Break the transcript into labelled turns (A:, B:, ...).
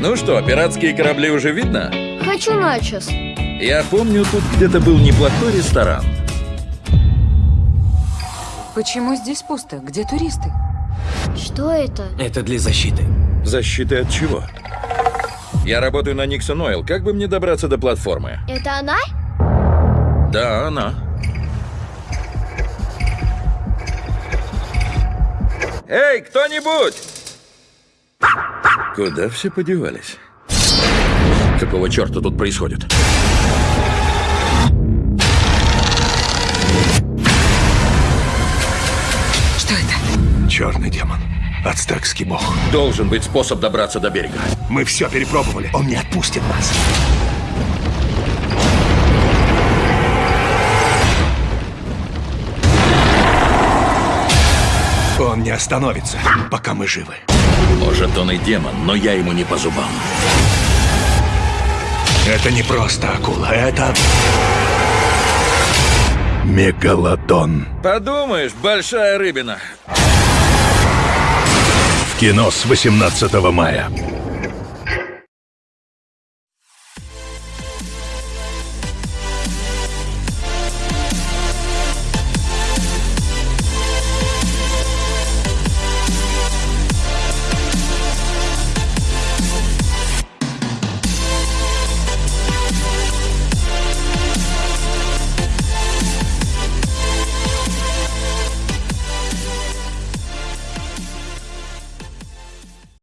A: Ну что, пиратские корабли уже видно?
B: Хочу начос.
A: Я помню, тут где-то был неплохой ресторан.
C: Почему здесь пусто? Где туристы?
B: Что это?
D: Это для защиты.
A: Защиты от чего? Я работаю на Никсон Ойл. Как бы мне добраться до платформы?
B: Это она?
A: Да, она. Эй, кто-нибудь! Куда все подевались? Какого черта тут происходит?
C: Что это?
E: Черный демон. Ацтекский бог.
A: Должен быть способ добраться до берега.
E: Мы все перепробовали. Он не отпустит нас. Он не остановится, пока мы живы.
A: Может, он и демон, но я ему не по зубам.
E: Это не просто акула, это... Мегалодон.
A: Подумаешь, большая рыбина.
E: В кино с 18 мая.